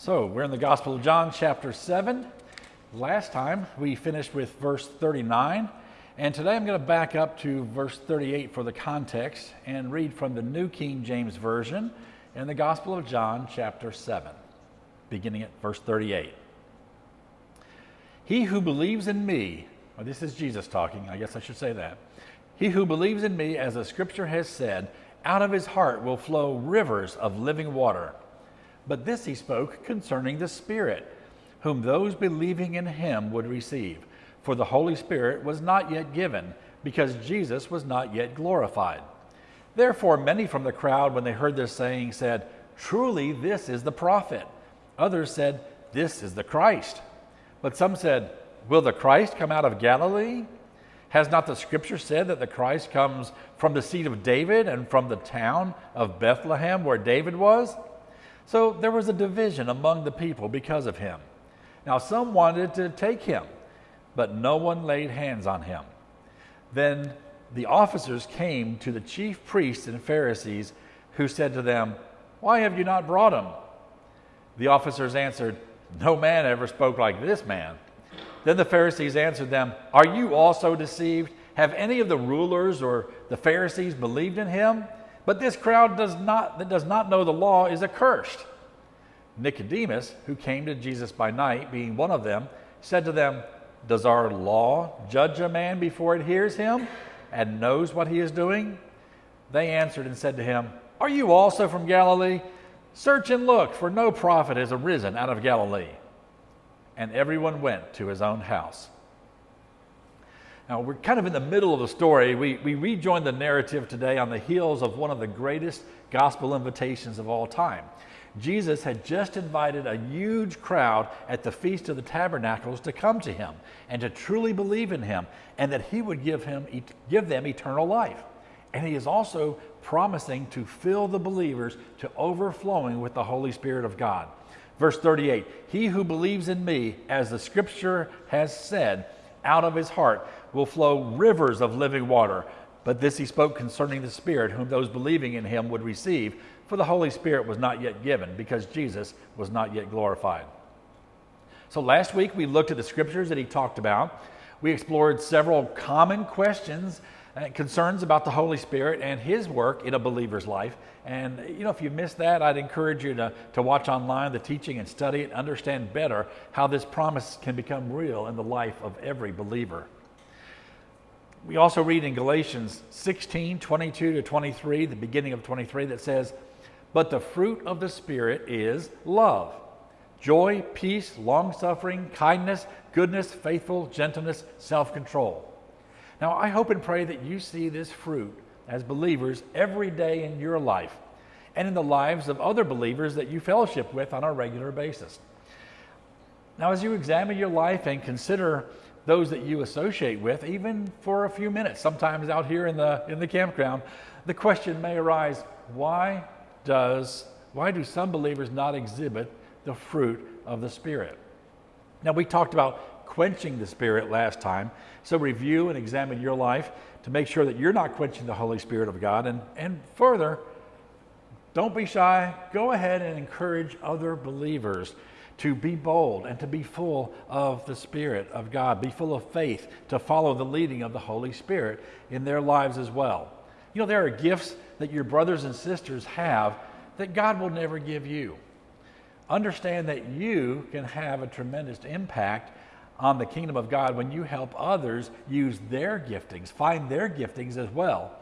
So, we're in the Gospel of John, chapter 7. Last time we finished with verse 39, and today I'm going to back up to verse 38 for the context and read from the New King James Version in the Gospel of John, chapter 7, beginning at verse 38. He who believes in me, well, this is Jesus talking, I guess I should say that. He who believes in me, as the scripture has said, out of his heart will flow rivers of living water. But this he spoke concerning the Spirit, whom those believing in him would receive. For the Holy Spirit was not yet given, because Jesus was not yet glorified. Therefore, many from the crowd, when they heard this saying, said, Truly, this is the prophet. Others said, This is the Christ. But some said, Will the Christ come out of Galilee? Has not the scripture said that the Christ comes from the seed of David and from the town of Bethlehem where David was? So there was a division among the people because of him. Now some wanted to take him, but no one laid hands on him. Then the officers came to the chief priests and Pharisees, who said to them, Why have you not brought him? The officers answered, No man ever spoke like this man. Then the Pharisees answered them, Are you also deceived? Have any of the rulers or the Pharisees believed in him? But this crowd does not, that does not know the law is accursed. Nicodemus, who came to Jesus by night, being one of them, said to them, Does our law judge a man before it hears him and knows what he is doing? They answered and said to him, Are you also from Galilee? Search and look, for no prophet has arisen out of Galilee. And everyone went to his own house. Now, we're kind of in the middle of the story. We, we rejoin the narrative today on the heels of one of the greatest gospel invitations of all time. Jesus had just invited a huge crowd at the Feast of the Tabernacles to come to him and to truly believe in him and that he would give, him, give them eternal life. And he is also promising to fill the believers to overflowing with the Holy Spirit of God. Verse 38 He who believes in me, as the scripture has said, out of his heart will flow rivers of living water. But this he spoke concerning the Spirit, whom those believing in him would receive, for the Holy Spirit was not yet given, because Jesus was not yet glorified. So last week we looked at the scriptures that he talked about. We explored several common questions Uh, concerns about the Holy Spirit and his work in a believer's life. And, you know, if you missed that, I'd encourage you to, to watch online the teaching and study it, understand better how this promise can become real in the life of every believer. We also read in Galatians 16 22 to 23, the beginning of 23, that says, But the fruit of the Spirit is love, joy, peace, long suffering, kindness, goodness, faithful, gentleness, self control. Now, I hope and pray that you see this fruit as believers every day in your life and in the lives of other believers that you fellowship with on a regular basis. Now, as you examine your life and consider those that you associate with, even for a few minutes, sometimes out here in the, in the campground, the question may arise why, does, why do some believers not exhibit the fruit of the Spirit? Now, we talked about quenching the Spirit last time. So review and examine your life to make sure that you're not quenching the Holy Spirit of God. And, and further, don't be shy. Go ahead and encourage other believers to be bold and to be full of the Spirit of God, be full of faith, to follow the leading of the Holy Spirit in their lives as well. You know, there are gifts that your brothers and sisters have that God will never give you. Understand that you can have a tremendous impact on the kingdom of God when you help others use their giftings, find their giftings as well.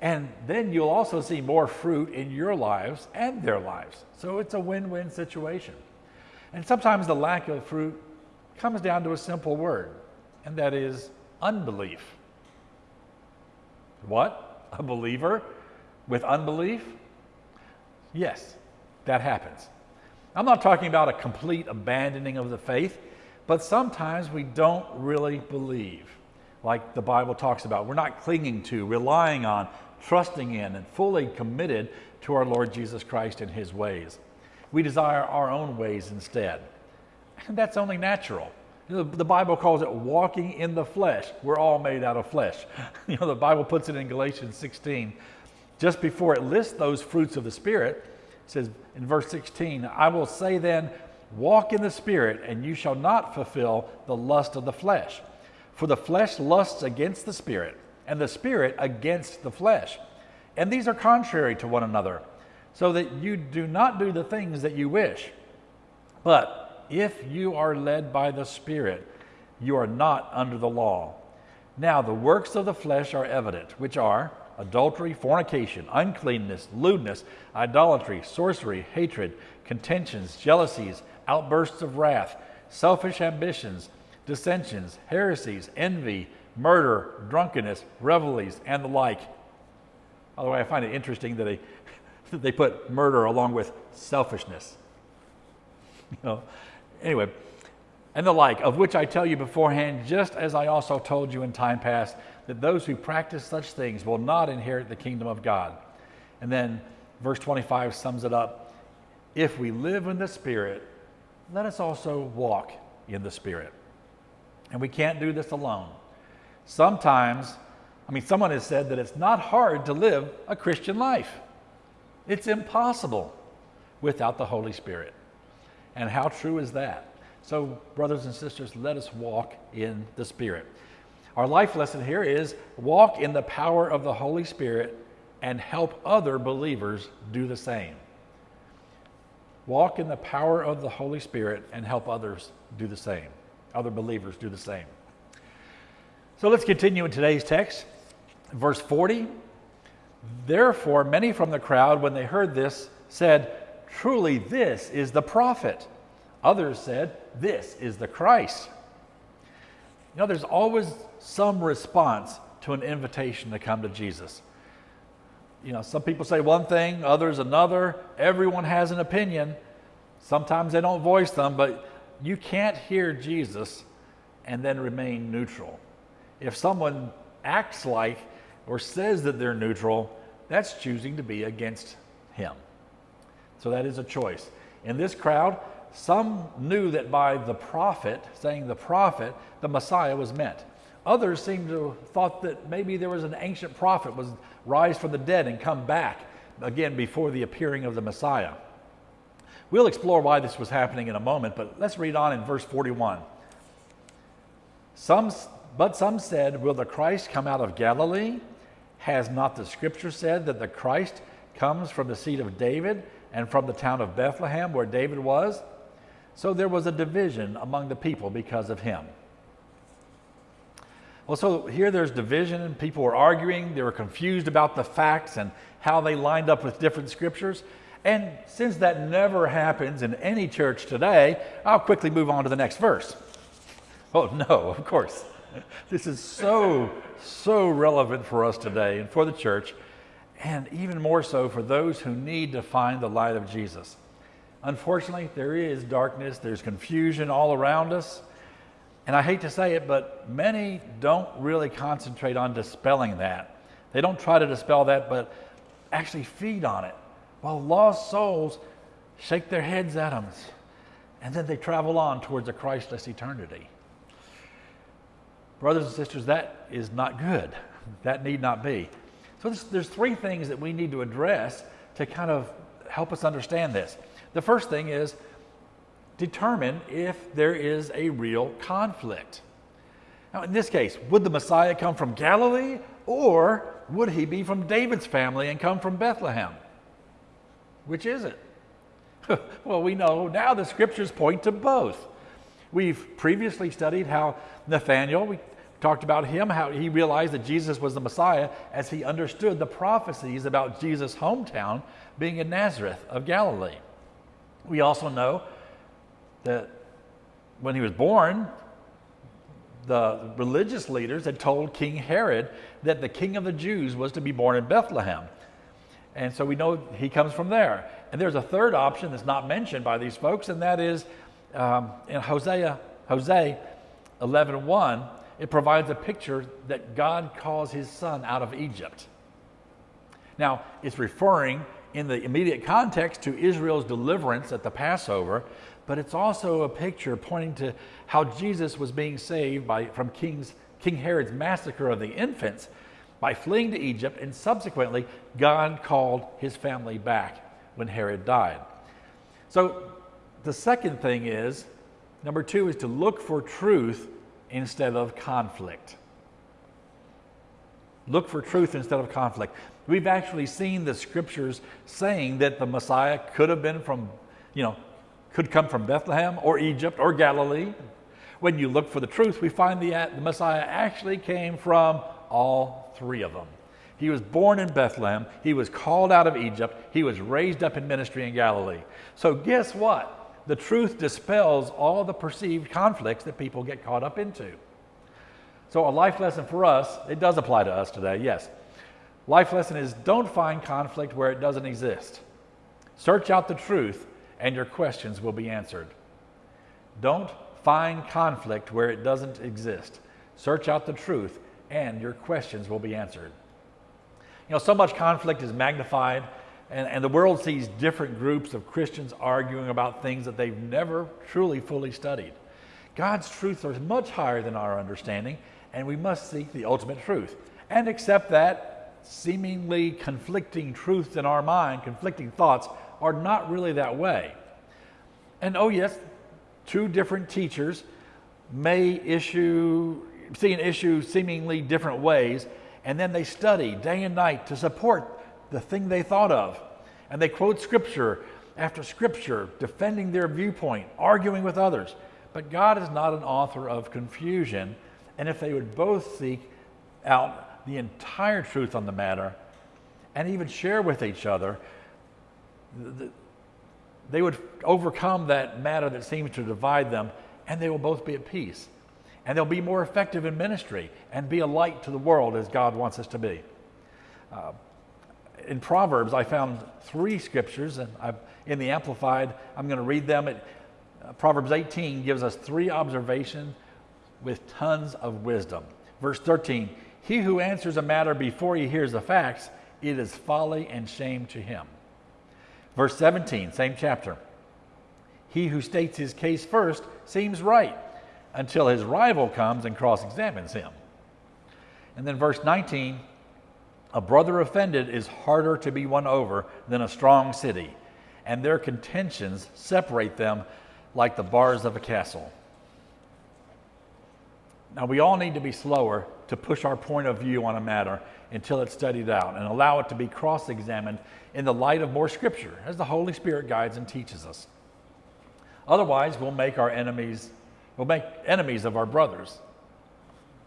And then you'll also see more fruit in your lives and their lives. So it's a win win situation. And sometimes the lack of fruit comes down to a simple word, and that is unbelief. What? A believer with unbelief? Yes, that happens. I'm not talking about a complete abandoning of the faith. But sometimes we don't really believe, like the Bible talks about. We're not clinging to, relying on, trusting in, and fully committed to our Lord Jesus Christ and His ways. We desire our own ways instead. And that's only natural. You know, the Bible calls it walking in the flesh. We're all made out of flesh. You know, the Bible puts it in Galatians 16. Just before it lists those fruits of the Spirit, it says in verse 16, I will say then, Walk in the Spirit, and you shall not fulfill the lust of the flesh. For the flesh lusts against the Spirit, and the Spirit against the flesh. And these are contrary to one another, so that you do not do the things that you wish. But if you are led by the Spirit, you are not under the law. Now, the works of the flesh are evident, which are adultery, fornication, uncleanness, lewdness, idolatry, sorcery, hatred, contentions, jealousies, outbursts of wrath, selfish ambitions, dissensions, heresies, envy, murder, drunkenness, revelries, and the like. By the way, I find it interesting that they, that they put murder along with selfishness. You know, anyway, and the like, of which I tell you beforehand, just as I also told you in time past, that those who practice such things will not inherit the kingdom of God. And then verse 25 sums it up If we live in the Spirit, let us also walk in the Spirit. And we can't do this alone. Sometimes, I mean, someone has said that it's not hard to live a Christian life, it's impossible without the Holy Spirit. And how true is that? So, brothers and sisters, let us walk in the Spirit. Our life lesson here is walk in the power of the Holy Spirit and help other believers do the same. Walk in the power of the Holy Spirit and help others do the same. Other believers do the same. So let's continue in today's text. Verse 40 Therefore, many from the crowd, when they heard this, said, Truly, this is the prophet. Others said, This is the Christ. You know, there's always some response to an invitation to come to Jesus. You know, some people say one thing, others another. Everyone has an opinion. Sometimes they don't voice them, but you can't hear Jesus and then remain neutral. If someone acts like or says that they're neutral, that's choosing to be against him. So that is a choice. In this crowd, some knew that by the prophet, saying the prophet, the Messiah was meant. Others seem to have thought that maybe there was an ancient prophet was rise from the dead and come back again before the appearing of the Messiah. We'll explore why this was happening in a moment, but let's read on in verse 41. Some, but some said, Will the Christ come out of Galilee? Has not the scripture said that the Christ comes from the seed of David and from the town of Bethlehem where David was? So there was a division among the people because of him. Well, so here there's division, and people were arguing. They were confused about the facts and how they lined up with different scriptures. And since that never happens in any church today, I'll quickly move on to the next verse. Oh, no, of course. This is so, so relevant for us today and for the church, and even more so for those who need to find the light of Jesus. Unfortunately, there is darkness, there's confusion all around us. And I hate to say it, but many don't really concentrate on dispelling that. They don't try to dispel that, but actually feed on it. While lost souls shake their heads at them, and then they travel on towards a Christless eternity. Brothers and sisters, that is not good. That need not be. So there's, there's three things that we need to address to kind of help us understand this. The first thing is determine if there is a real conflict. Now, in this case, would the Messiah come from Galilee or would he be from David's family and come from Bethlehem? Which is it? well, we know now the scriptures point to both. We've previously studied how Nathanael, we talked about him, how he realized that Jesus was the Messiah as he understood the prophecies about Jesus' hometown being in Nazareth of Galilee. We also know that when he was born, the religious leaders had told King Herod that the king of the Jews was to be born in Bethlehem. And so we know he comes from there. And there's a third option that's not mentioned by these folks, and that is um, in Hosea, Hosea 11.1, it provides a picture that God calls his son out of Egypt. Now, it's referring in the immediate context to Israel's deliverance at the Passover, but it's also a picture pointing to how Jesus was being saved by, from King's, King Herod's massacre of the infants by fleeing to Egypt, and subsequently, God called his family back when Herod died. So, the second thing is number two is to look for truth instead of conflict. Look for truth instead of conflict. We've actually seen the scriptures saying that the Messiah could have been from, you know, could come from Bethlehem or Egypt or Galilee. When you look for the truth, we find the, the Messiah actually came from all three of them. He was born in Bethlehem. He was called out of Egypt. He was raised up in ministry in Galilee. So, guess what? The truth dispels all the perceived conflicts that people get caught up into. So, a life lesson for us, it does apply to us today, yes. Life lesson is don't find conflict where it doesn't exist. Search out the truth, and your questions will be answered. Don't find conflict where it doesn't exist. Search out the truth, and your questions will be answered. You know, so much conflict is magnified, and, and the world sees different groups of Christians arguing about things that they've never truly fully studied. God's truths are much higher than our understanding, and we must seek the ultimate truth and accept that seemingly conflicting truths in our mind, conflicting thoughts, are not really that way. And oh, yes, two different teachers may issue, see an issue seemingly different ways, and then they study day and night to support the thing they thought of. And they quote scripture after scripture, defending their viewpoint, arguing with others. But God is not an author of confusion. And if they would both seek out the entire truth on the matter and even share with each other, they would overcome that matter that seems to divide them and they will both be at peace and they'll be more effective in ministry and be a light to the world as God wants us to be. Uh, in Proverbs, I found three scriptures, and I've, in the Amplified, I'm going to read them. It, uh, Proverbs 18 gives us three observations with tons of wisdom. Verse 13 He who answers a matter before he hears the facts, it is folly and shame to him. Verse 17, same chapter. He who states his case first seems right until his rival comes and cross examines him. And then verse 19 a brother offended is harder to be won over than a strong city, and their contentions separate them like the bars of a castle. Now, we all need to be slower to push our point of view on a matter until it's studied out and allow it to be cross examined in the light of more scripture as the Holy Spirit guides and teaches us. Otherwise, we'll make our enemies We'll make enemies of our brothers.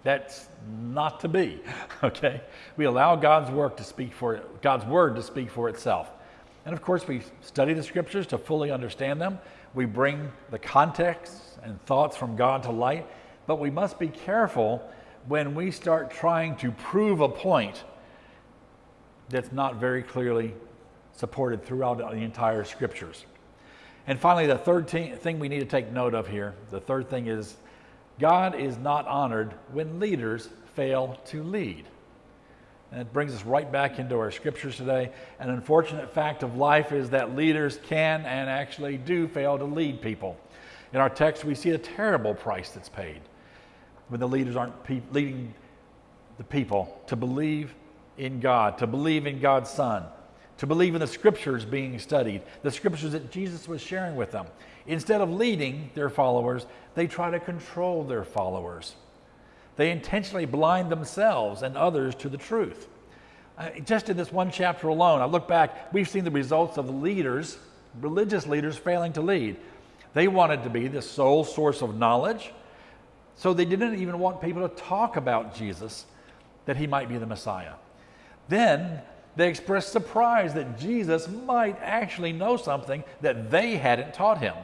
That's not to be, okay? We allow God's work to speak for God's word to speak for itself. And of course, we study the scriptures to fully understand them. We bring the context and thoughts from God to light, but we must be careful when we start trying to prove a point that's not very clearly supported throughout the entire scriptures. And finally, the third thing we need to take note of here the third thing is God is not honored when leaders fail to lead. And it brings us right back into our scriptures today. An unfortunate fact of life is that leaders can and actually do fail to lead people. In our text, we see a terrible price that's paid when the leaders aren't pe- leading the people to believe in God, to believe in God's Son, to believe in the scriptures being studied, the scriptures that Jesus was sharing with them. Instead of leading their followers, they try to control their followers. They intentionally blind themselves and others to the truth. Uh, just in this one chapter alone, I look back, we've seen the results of leaders, religious leaders, failing to lead. They wanted to be the sole source of knowledge, so they didn't even want people to talk about Jesus, that he might be the Messiah. Then they expressed surprise that Jesus might actually know something that they hadn't taught him,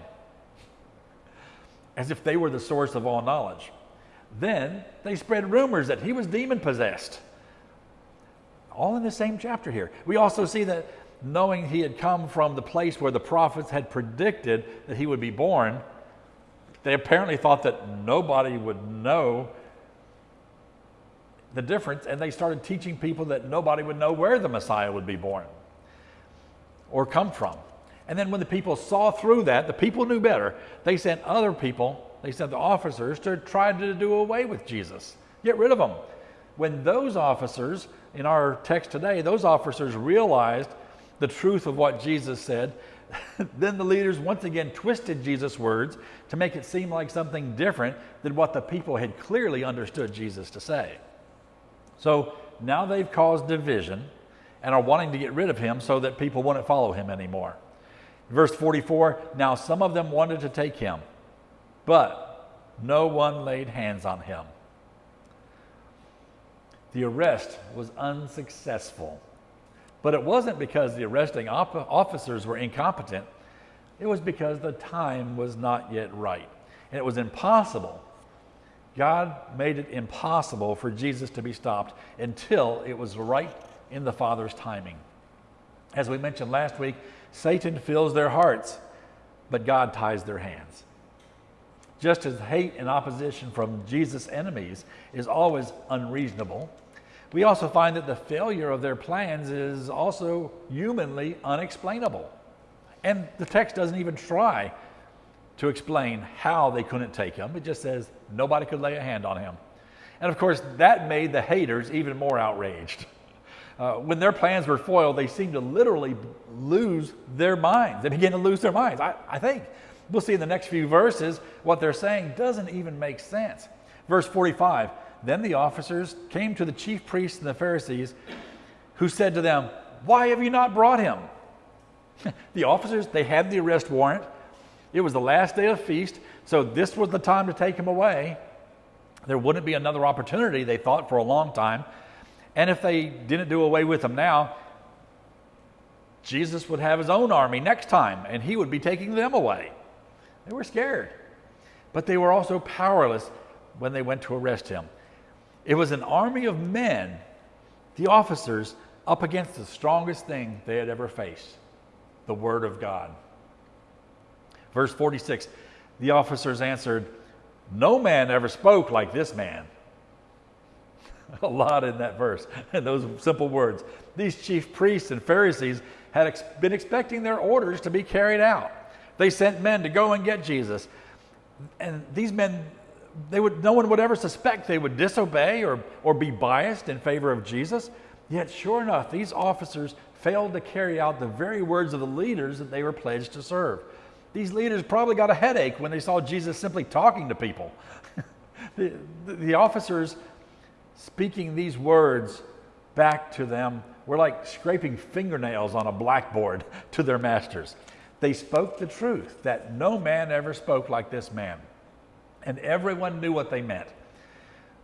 as if they were the source of all knowledge. Then they spread rumors that he was demon possessed. All in the same chapter here. We also see that knowing he had come from the place where the prophets had predicted that he would be born, they apparently thought that nobody would know the difference, and they started teaching people that nobody would know where the Messiah would be born or come from. And then when the people saw through that, the people knew better. They sent other people, they sent the officers to try to do away with Jesus, get rid of him. When those officers, in our text today, those officers realized the truth of what Jesus said, then the leaders once again twisted Jesus' words to make it seem like something different than what the people had clearly understood Jesus to say. So now they've caused division and are wanting to get rid of him so that people wouldn't follow him anymore. Verse 44 Now some of them wanted to take him, but no one laid hands on him. The arrest was unsuccessful. But it wasn't because the arresting officers were incompetent, it was because the time was not yet right. And it was impossible. God made it impossible for Jesus to be stopped until it was right in the Father's timing. As we mentioned last week, Satan fills their hearts, but God ties their hands. Just as hate and opposition from Jesus' enemies is always unreasonable, we also find that the failure of their plans is also humanly unexplainable. And the text doesn't even try to explain how they couldn't take him, it just says nobody could lay a hand on him. And of course, that made the haters even more outraged. Uh, when their plans were foiled, they seemed to literally lose their minds. They began to lose their minds. I, I think we'll see in the next few verses what they're saying doesn't even make sense. Verse 45 Then the officers came to the chief priests and the Pharisees, who said to them, Why have you not brought him? the officers, they had the arrest warrant. It was the last day of feast, so this was the time to take him away. There wouldn't be another opportunity, they thought, for a long time. And if they didn't do away with him now, Jesus would have his own army next time, and he would be taking them away. They were scared. But they were also powerless when they went to arrest him. It was an army of men, the officers, up against the strongest thing they had ever faced the Word of God. Verse 46 the officers answered, No man ever spoke like this man. a lot in that verse, and those simple words. These chief priests and Pharisees had ex- been expecting their orders to be carried out. They sent men to go and get Jesus. And these men, they would, no one would ever suspect they would disobey or, or be biased in favor of Jesus. Yet, sure enough, these officers failed to carry out the very words of the leaders that they were pledged to serve. These leaders probably got a headache when they saw Jesus simply talking to people. the, the, officers speaking these words back to them were like scraping fingernails on a blackboard to their masters. They spoke the truth that no man ever spoke like this man. And everyone knew what they meant.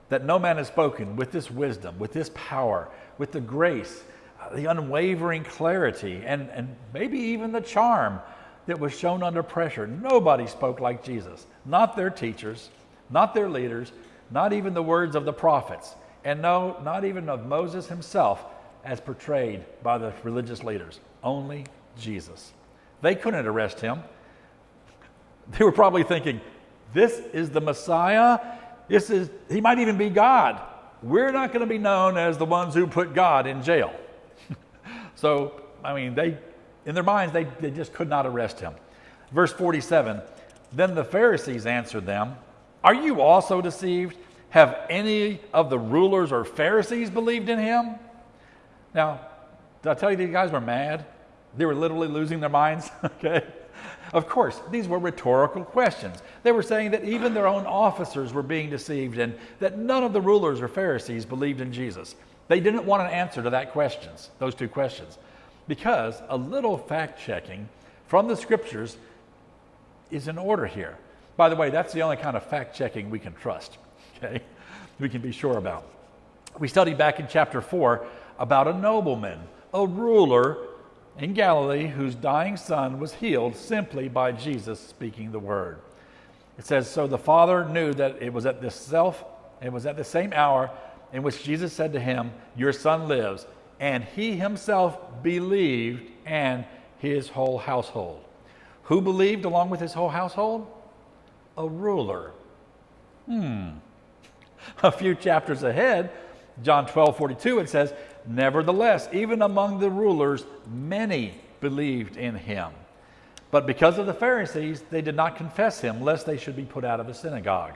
That no man has spoken with this wisdom, with this power, with the grace, uh, the unwavering clarity, and, and maybe even the charm that was shown under pressure. Nobody spoke like Jesus. Not their teachers, not their leaders, not even the words of the prophets and no, not even of Moses himself as portrayed by the religious leaders, only Jesus. They couldn't arrest him. They were probably thinking, this is the Messiah. This is, he might even be God. We're not going to be known as the ones who put God in jail. so, I mean, they, in their minds, they, they just could not arrest him. Verse 47 Then the Pharisees answered them, Are you also deceived? Have any of the rulers or Pharisees believed in him? Now, did I tell you these guys were mad? They were literally losing their minds, okay? Of course, these were rhetorical questions. They were saying that even their own officers were being deceived and that none of the rulers or Pharisees believed in Jesus. They didn't want an answer to that questions, those two questions, because a little fact checking from the scriptures is in order here. By the way, that's the only kind of fact checking we can trust okay? We can be sure about. We studied back in chapter 4 about a nobleman, a ruler in Galilee whose dying son was healed simply by Jesus speaking the word. It says, So the father knew that it was at this self, it was at the same hour in which Jesus said to him, Your son lives. And he himself believed and his whole household. Who believed along with his whole household? A ruler. Hmm. a few chapters ahead, John 12 42, it says, Nevertheless, even among the rulers, many believed in him. But because of the Pharisees, they did not confess him, lest they should be put out of the synagogue.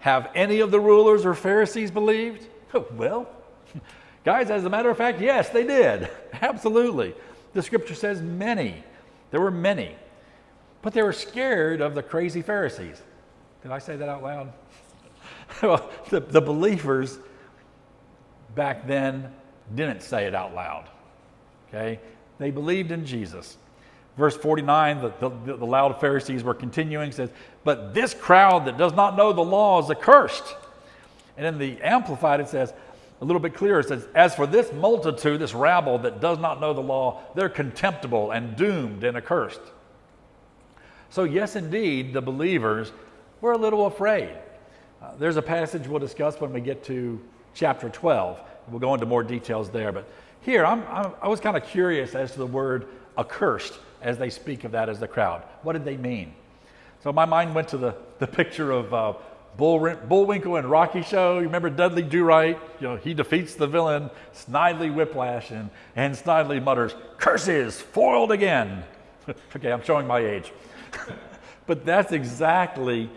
Have any of the rulers or Pharisees believed? Well, guys, as a matter of fact, yes, they did. Absolutely. The scripture says many. There were many, but they were scared of the crazy Pharisees. Did I say that out loud? well, the, the believers back then didn't say it out loud. Okay? They believed in Jesus. Verse 49, the, the, the loud Pharisees were continuing, says, But this crowd that does not know the law is accursed. And in the Amplified, it says, a little bit clearer, it says, As for this multitude, this rabble that does not know the law, they're contemptible and doomed and accursed. So, yes, indeed, the believers were a little afraid. Uh, there's a passage we'll discuss when we get to chapter 12. We'll go into more details there. But here, I'm, I'm, i was kind of curious as to the word accursed as they speak of that as the crowd. What did they mean? So my mind went to the, the picture of uh, Bull, Bullwinkle and Rocky Show. You remember Dudley Do Right? You know, he defeats the villain, Snidely Whiplash, and, and Snidely mutters, Curses, foiled again. okay, I'm showing my age. but that's exactly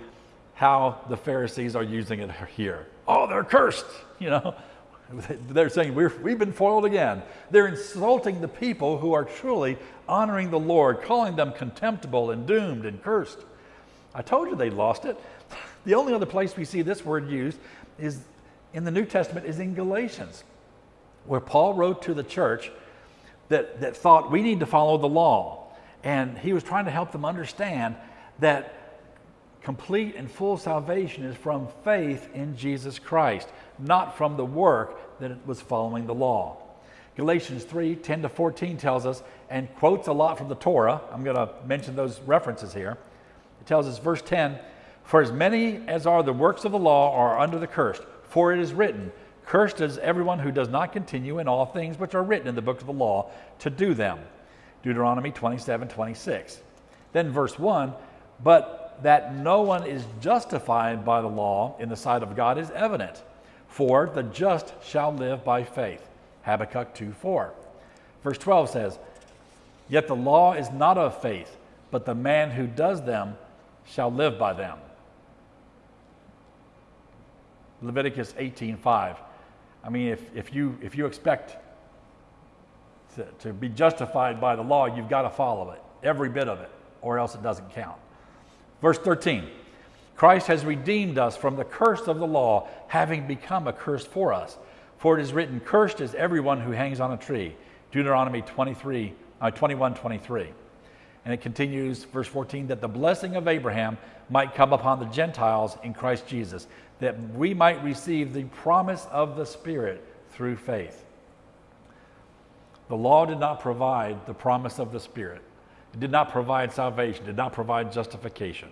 how the Pharisees are using it here. Oh, they're cursed, you know. They're saying, we have been foiled again. They're insulting the people who are truly honoring the Lord, calling them contemptible and doomed and cursed. I told you they lost it. The only other place we see this word used is in the New Testament is in Galatians, where Paul wrote to the church that, that thought we need to follow the law. And he was trying to help them understand that complete and full salvation is from faith in Jesus Christ, not from the work that was following the law. Galatians 3 10 to 14 tells us, and quotes a lot from the Torah. I'm going to mention those references here. It tells us, verse 10 For as many as are the works of the law are under the curse, for it is written, Cursed is everyone who does not continue in all things which are written in the book of the law to do them. Deuteronomy 27 26. Then verse 1 But that no one is justified by the law in the sight of God is evident, for the just shall live by faith. Habakkuk 2 4. Verse 12 says, Yet the law is not of faith, but the man who does them shall live by them. Leviticus 18:5. I mean, if, if, you, if you expect to, to be justified by the law, you've got to follow it, every bit of it, or else it doesn't count. Verse 13 Christ has redeemed us from the curse of the law, having become a curse for us. For it is written, Cursed is everyone who hangs on a tree. Deuteronomy 23, uh, 21 23. And it continues, verse 14, that the blessing of Abraham might come upon the Gentiles in Christ Jesus, that we might receive the promise of the Spirit through faith. The law did not provide the promise of the Spirit. It did not provide salvation, did not provide justification.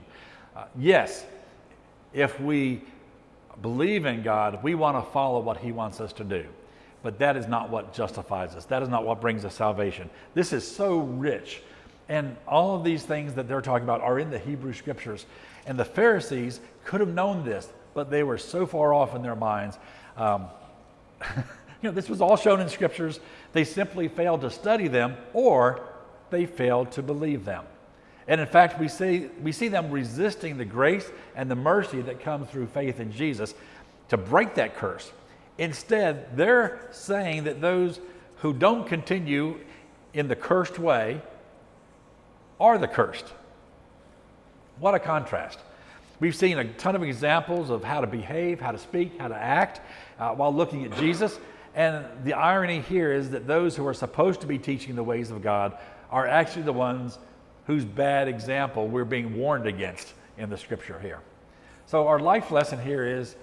Uh, yes, if we believe in God, we want to follow what He wants us to do. But that is not what justifies us. That is not what brings us salvation. This is so rich. And all of these things that they're talking about are in the Hebrew scriptures. And the Pharisees could have known this, but they were so far off in their minds. Um, you know, this was all shown in scriptures. They simply failed to study them or they failed to believe them. And in fact, we see, we see them resisting the grace and the mercy that comes through faith in Jesus to break that curse. Instead, they're saying that those who don't continue in the cursed way are the cursed. What a contrast. We've seen a ton of examples of how to behave, how to speak, how to act uh, while looking at Jesus. And the irony here is that those who are supposed to be teaching the ways of God are actually the ones whose bad example we're being warned against in the scripture here. So, our life lesson here is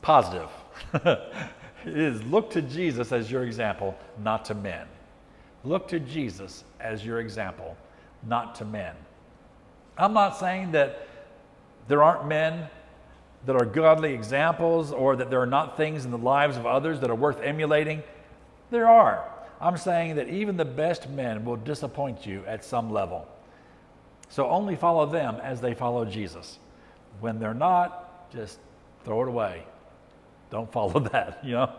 positive. it is look to Jesus as your example, not to men. Look to Jesus as your example, not to men. I'm not saying that there aren't men that are godly examples or that there are not things in the lives of others that are worth emulating. There are. I'm saying that even the best men will disappoint you at some level. So only follow them as they follow Jesus. When they're not, just throw it away. Don't follow that, you know?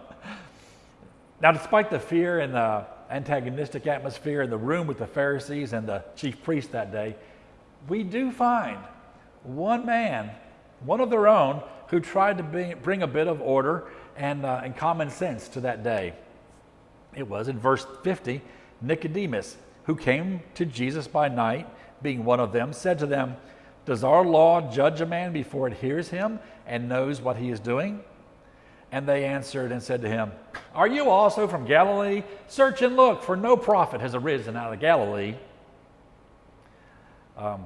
Now, despite the fear and the antagonistic atmosphere in the room with the Pharisees and the chief priest that day, we do find one man, one of their own, who tried to bring a bit of order and, uh, and common sense to that day. It was in verse 50 Nicodemus, who came to Jesus by night, being one of them, said to them, Does our law judge a man before it hears him and knows what he is doing? And they answered and said to him, Are you also from Galilee? Search and look, for no prophet has arisen out of Galilee. Um,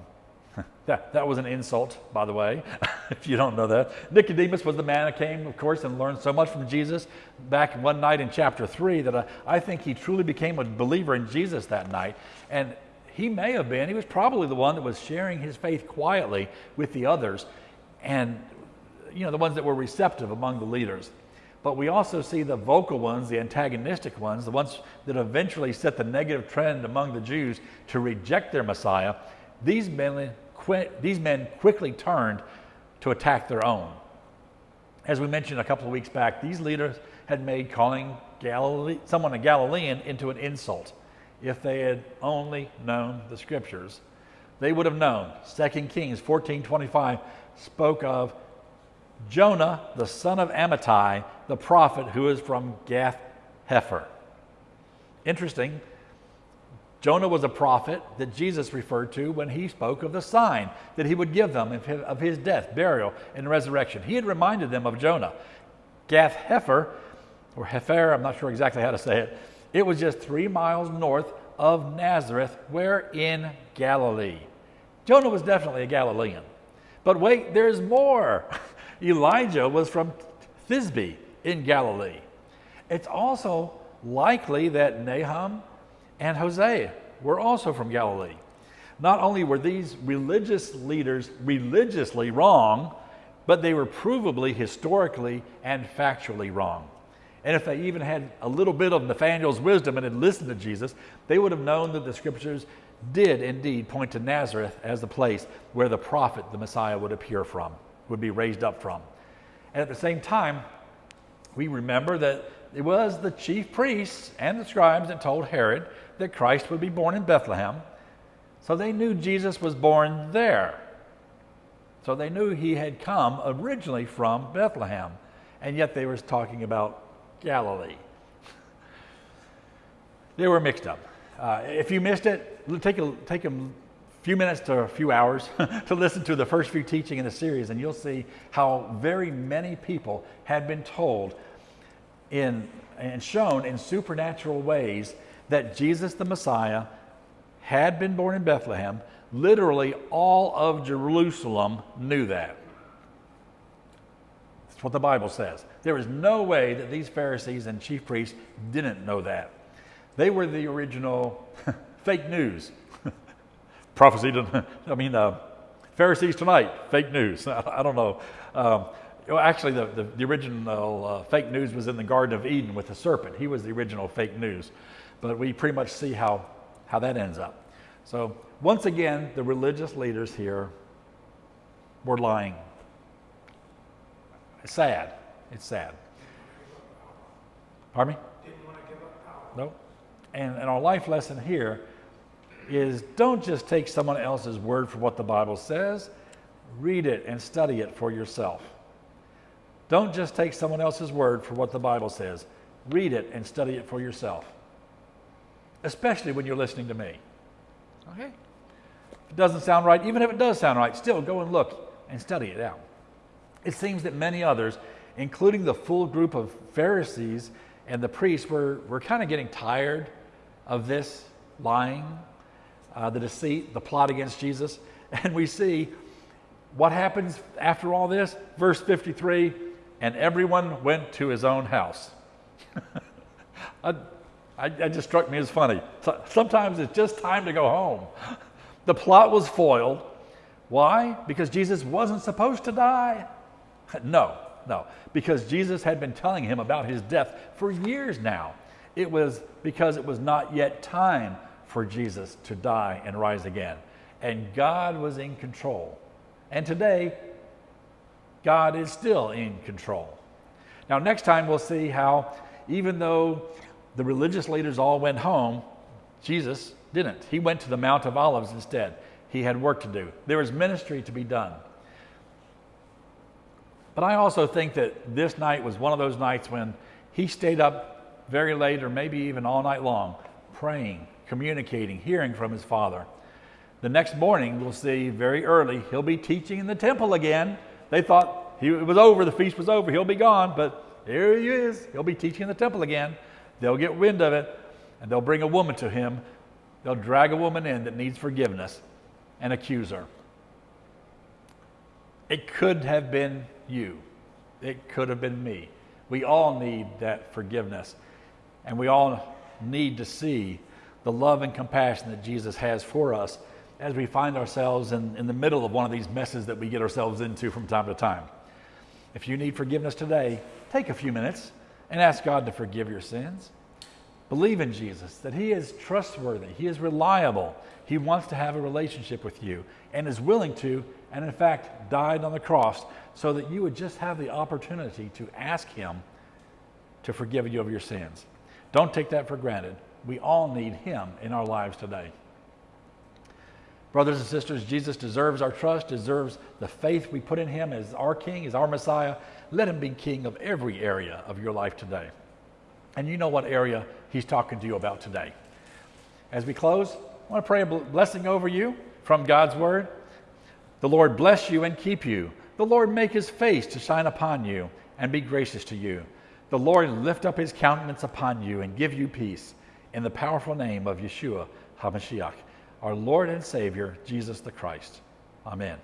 that, that was an insult, by the way, if you don't know that. Nicodemus was the man who came, of course, and learned so much from Jesus back one night in chapter 3 that I, I think he truly became a believer in Jesus that night. And he may have been, he was probably the one that was sharing his faith quietly with the others and, you know, the ones that were receptive among the leaders. But we also see the vocal ones, the antagonistic ones, the ones that eventually set the negative trend among the Jews to reject their Messiah. These men these men quickly turned to attack their own. As we mentioned a couple of weeks back, these leaders had made calling Galilee, someone a Galilean into an insult. If they had only known the scriptures, they would have known. 2 Kings 14:25 spoke of Jonah, the son of Amittai, the prophet who is from Gath Hepher. Interesting, Jonah was a prophet that Jesus referred to when he spoke of the sign that he would give them of his death, burial, and resurrection. He had reminded them of Jonah. Gath Hepher, or Hefer, I'm not sure exactly how to say it, it was just three miles north of Nazareth, where in Galilee. Jonah was definitely a Galilean. But wait, there's more. Elijah was from Thisbe in Galilee. It's also likely that Nahum and Hosea were also from Galilee. Not only were these religious leaders religiously wrong, but they were provably historically and factually wrong. And if they even had a little bit of Nathanael's wisdom and had listened to Jesus, they would have known that the scriptures did indeed point to Nazareth as the place where the prophet, the Messiah, would appear from, would be raised up from. And at the same time, we remember that it was the chief priests and the scribes that told Herod that Christ would be born in Bethlehem. So they knew Jesus was born there. So they knew he had come originally from Bethlehem. And yet they were talking about Galilee. they were mixed up. Uh, if you missed it, take a, take a few minutes to a few hours to listen to the first few teaching in the series, and you'll see how very many people had been told in, and shown in supernatural ways that Jesus the Messiah had been born in Bethlehem. Literally, all of Jerusalem knew that. That's what the Bible says. There is no way that these Pharisees and chief priests didn't know that. They were the original fake news. Prophecy, I mean, uh, Pharisees tonight, fake news. I, I don't know. Um, actually, the, the, the original uh, fake news was in the Garden of Eden with the serpent. He was the original fake news. But we pretty much see how, how that ends up. So, once again, the religious leaders here were lying. It's sad. It's sad. Pardon me? No. And, and our life lesson here is don't just take someone else's word for what the Bible says, read it and study it for yourself. Don't just take someone else's word for what the Bible says, read it and study it for yourself especially when you're listening to me. Okay? If it doesn't sound right, even if it does sound right, still go and look and study it out. It seems that many others, including the full group of Pharisees and the priests, were, were kind of getting tired of this lying, uh, the deceit, the plot against Jesus. And we see what happens after all this. Verse 53 and everyone went to his own house. I, just struck me as funny. So, sometimes it's just time to go home. The plot was foiled. Why? Because Jesus wasn't supposed to die? No, no. Because Jesus had been telling him about his death for years now. It was because it was not yet time for Jesus to die and rise again. And God was in control. And today, God is still in control. Now, next time we'll see how, even though the religious leaders all went home. Jesus didn't. He went to the Mount of Olives instead. He had work to do, there was ministry to be done. But I also think that this night was one of those nights when he stayed up very late or maybe even all night long praying communicating, hearing from his Father. The next morning, we'll see very early, he'll be teaching in the temple again. They thought he, it was over, the feast was over, he'll be gone, but here he is. He'll be teaching in the temple again. They'll get wind of it, and they'll bring a woman to him. They'll drag a woman in that needs forgiveness and accuse her. It could have been you, it could have been me. We all need that forgiveness, and we all need to see the love and compassion that Jesus has for us as we find ourselves in, in the middle of one of these messes that we get ourselves into from time to time. If you need forgiveness today, take a few minutes and ask God to forgive your sins. Believe in Jesus, that He is trustworthy, He is reliable, He wants to have a relationship with you, and is willing to, and in fact, died on the cross so that you would just have the opportunity to ask Him to forgive you of your sins. Don't take that for granted. We all need Him in our lives today. Brothers and sisters, Jesus deserves our trust, deserves the faith we put in him as our King, as our Messiah. Let him be King of every area of your life today. And you know what area he's talking to you about today. As we close, I want to pray a blessing over you from God's word. The Lord bless you and keep you. The Lord make his face to shine upon you and be gracious to you. The Lord lift up his countenance upon you and give you peace. In the powerful name of Yeshua HaMashiach our Lord and Savior, Jesus the Christ. Amen.